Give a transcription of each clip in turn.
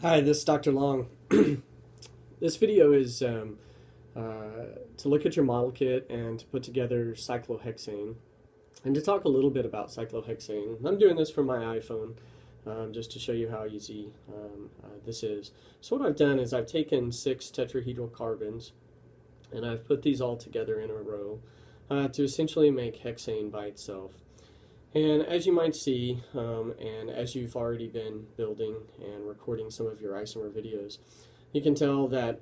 Hi, this is Dr. Long. this video is um, uh, to look at your model kit and to put together cyclohexane and to talk a little bit about cyclohexane. I'm doing this from my iPhone um, just to show you how easy um, uh, this is. So what I've done is I've taken six tetrahedral carbons and I've put these all together in a row uh, to essentially make hexane by itself. And as you might see, um, and as you've already been building and recording some of your isomer videos, you can tell that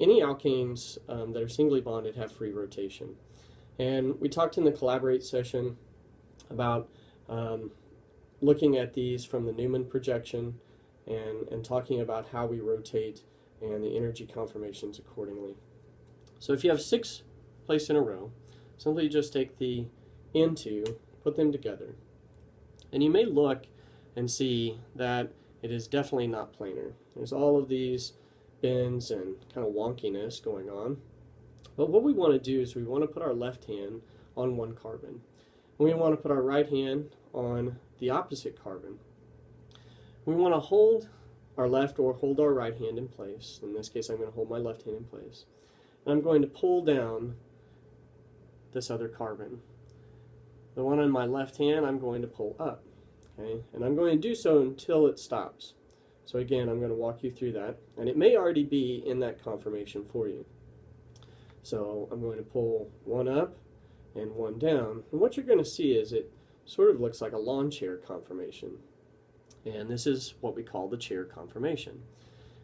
any alkanes um, that are singly bonded have free rotation. And we talked in the Collaborate session about um, looking at these from the Newman projection and, and talking about how we rotate and the energy conformations accordingly. So if you have six placed in a row, simply just take the N2 put them together. And you may look and see that it is definitely not planar. There's all of these bends and kind of wonkiness going on. But what we want to do is we want to put our left hand on one carbon. And we want to put our right hand on the opposite carbon. We want to hold our left or hold our right hand in place. In this case, I'm going to hold my left hand in place. And I'm going to pull down this other carbon. The one on my left hand I'm going to pull up. Okay, and I'm going to do so until it stops. So again, I'm going to walk you through that. And it may already be in that conformation for you. So I'm going to pull one up and one down. And what you're going to see is it sort of looks like a lawn chair conformation. And this is what we call the chair conformation.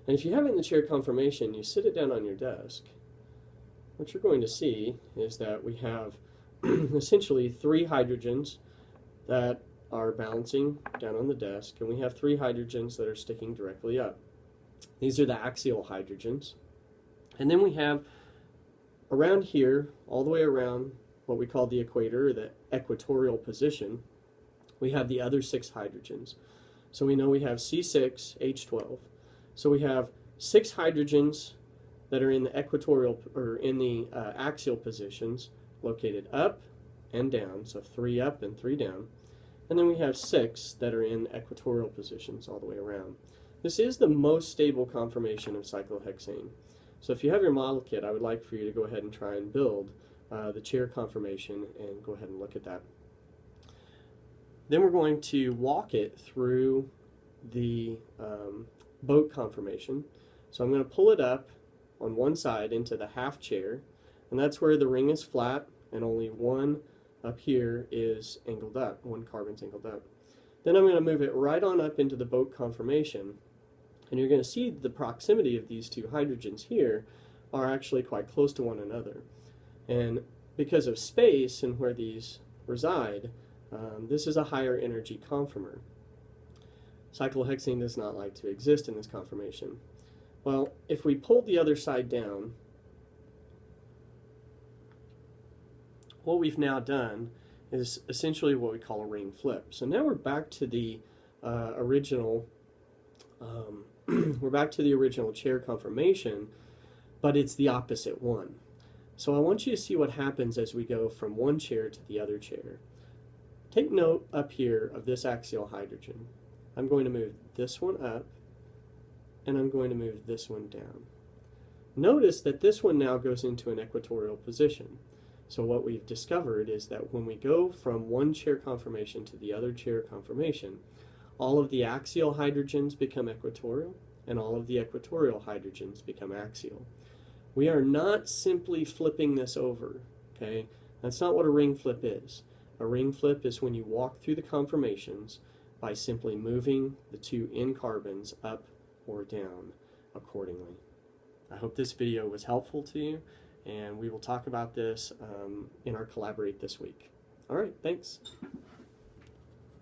And if you have it in the chair conformation, you sit it down on your desk. What you're going to see is that we have essentially three hydrogens that are balancing down on the desk, and we have three hydrogens that are sticking directly up. These are the axial hydrogens. And then we have around here, all the way around what we call the equator, or the equatorial position, we have the other six hydrogens. So we know we have C6H12. So we have six hydrogens that are in the equatorial or in the uh, axial positions located up and down, so three up and three down. And then we have six that are in equatorial positions all the way around. This is the most stable conformation of cyclohexane. So if you have your model kit, I would like for you to go ahead and try and build uh, the chair conformation and go ahead and look at that. Then we're going to walk it through the um, boat conformation. So I'm going to pull it up on one side into the half chair and that's where the ring is flat and only one up here is angled up, one carbon's angled up. Then I'm going to move it right on up into the boat conformation and you're going to see the proximity of these two hydrogens here are actually quite close to one another. And because of space and where these reside, um, this is a higher energy conformer. Cyclohexane does not like to exist in this conformation. Well, if we pull the other side down, what we've now done is essentially what we call a ring flip. So now we're back to the uh, original, um, we're back to the original chair conformation, but it's the opposite one. So I want you to see what happens as we go from one chair to the other chair. Take note up here of this axial hydrogen. I'm going to move this one up, and I'm going to move this one down. Notice that this one now goes into an equatorial position. So what we've discovered is that when we go from one chair conformation to the other chair conformation, all of the axial hydrogens become equatorial and all of the equatorial hydrogens become axial. We are not simply flipping this over, okay? That's not what a ring flip is. A ring flip is when you walk through the conformations by simply moving the two N carbons up or down accordingly. I hope this video was helpful to you and we will talk about this um, in our Collaborate this week. All right, thanks.